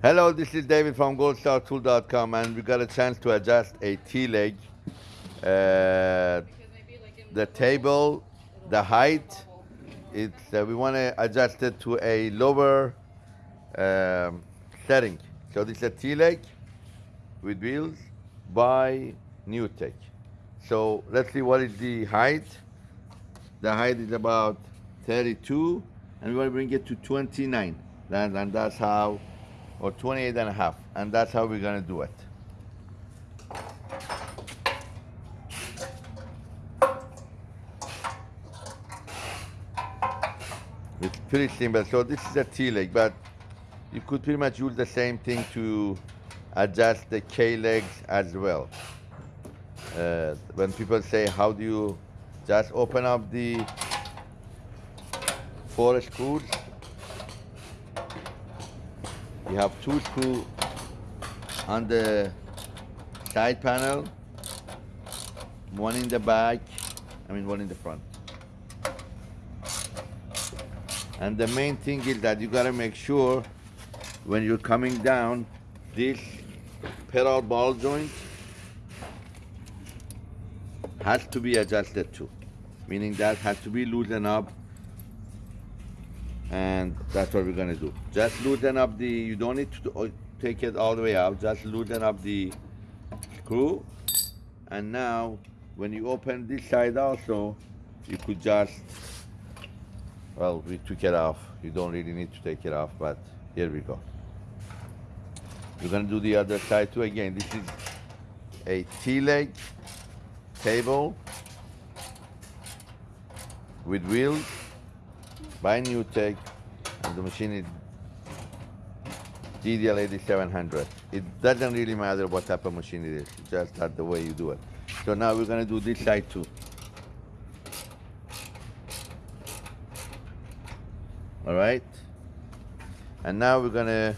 Hello, this is David from goldstartool.com and we got a chance to adjust a T-leg. Uh, the table, the height, it's, uh, we want to adjust it to a lower um, setting. So this is a T-leg with wheels by NewTek. So let's see what is the height. The height is about 32 and we want to bring it to 29. And, and that's how, or 28 and a half. And that's how we're to do it. It's pretty simple. So this is a T-leg, but you could pretty much use the same thing to adjust the K-legs as well. Uh, when people say, how do you just open up the four screws? You have two screws on the side panel, one in the back, I mean one in the front. And the main thing is that you gotta make sure when you're coming down, this pedal ball joint has to be adjusted too. Meaning that has to be loosened up and that's what we're gonna do. Just loosen up the, you don't need to uh, take it all the way out, just loosen up the screw. And now, when you open this side also, you could just well, we took it off. You don't really need to take it off, but here we go. We're gonna do the other side too. Again, this is a T-leg table with wheels by NewTek, and the machine is DDL 8700. It doesn't really matter what type of machine it is, just that the way you do it. So now we're gonna do this side too. all right and now we're gonna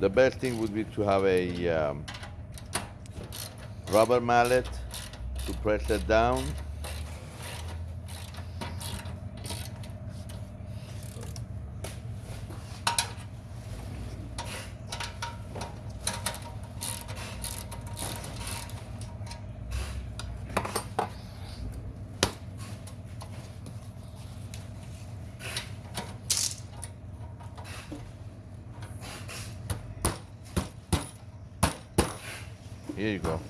the best thing would be to have a um, rubber mallet to press it down. Here you go.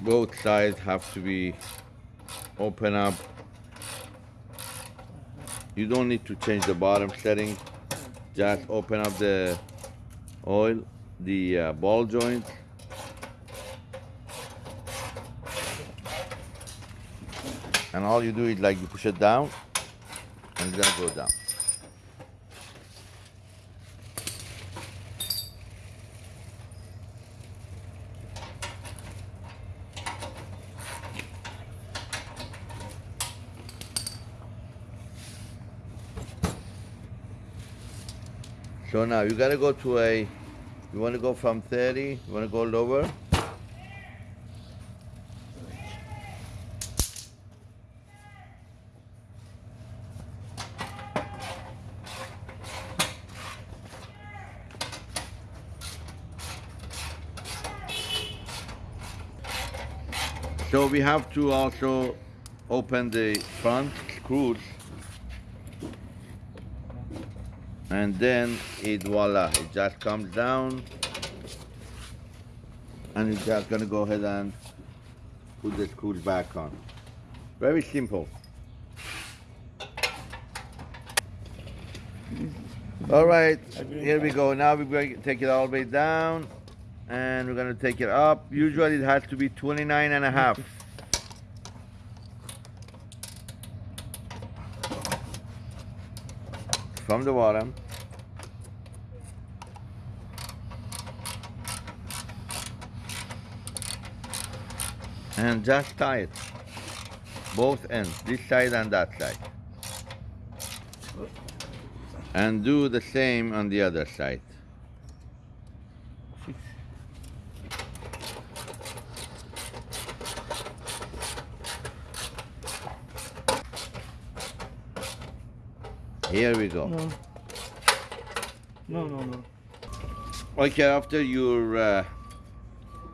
both sides have to be open up you don't need to change the bottom setting just open up the oil the uh, ball joint. And all you do is like you push it down and it's gonna go down So now you gotta go to a, you wanna go from 30, you wanna go lower. So we have to also open the front screws and then it voila it just comes down and you're just gonna go ahead and put the screws back on very simple all right here we go now we're going to take it all the way down and we're gonna take it up. Usually it has to be 29 and a half. From the bottom. And just tie it. Both ends, this side and that side. And do the same on the other side. Here we go. No. No, no, no. Okay, after you're uh,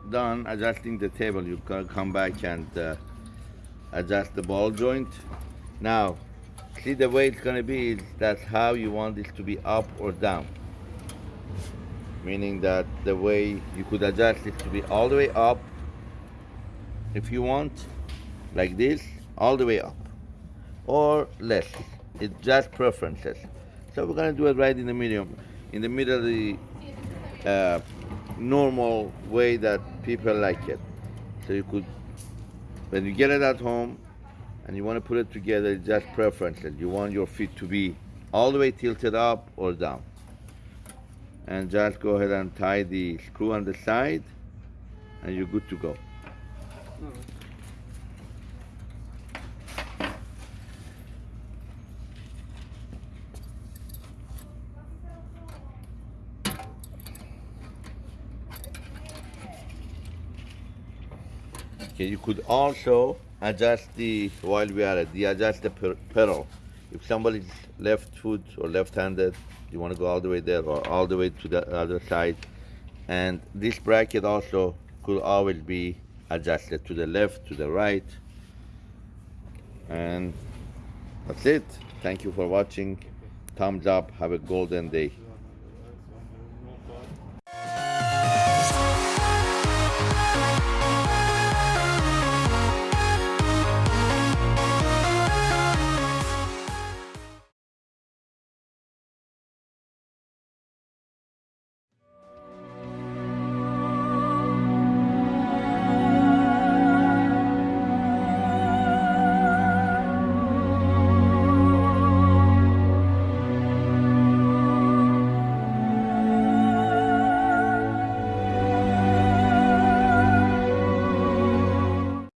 done adjusting the table, you can come back and uh, adjust the ball joint. Now, see the way it's gonna be, is that's how you want this to be up or down. Meaning that the way you could adjust it to be all the way up, if you want, like this, all the way up, or less. It's just preferences. So we're gonna do it right in the medium, in the middle of the uh, normal way that people like it. So you could, when you get it at home and you want to put it together, it's just preferences. You want your feet to be all the way tilted up or down. And just go ahead and tie the screw on the side and you're good to go. Okay, you could also adjust the, while we are at the adjust the pedal. If somebody's left foot or left-handed, you want to go all the way there or all the way to the other side. And this bracket also could always be adjusted to the left, to the right. And that's it. Thank you for watching. Thumbs up. Have a golden day.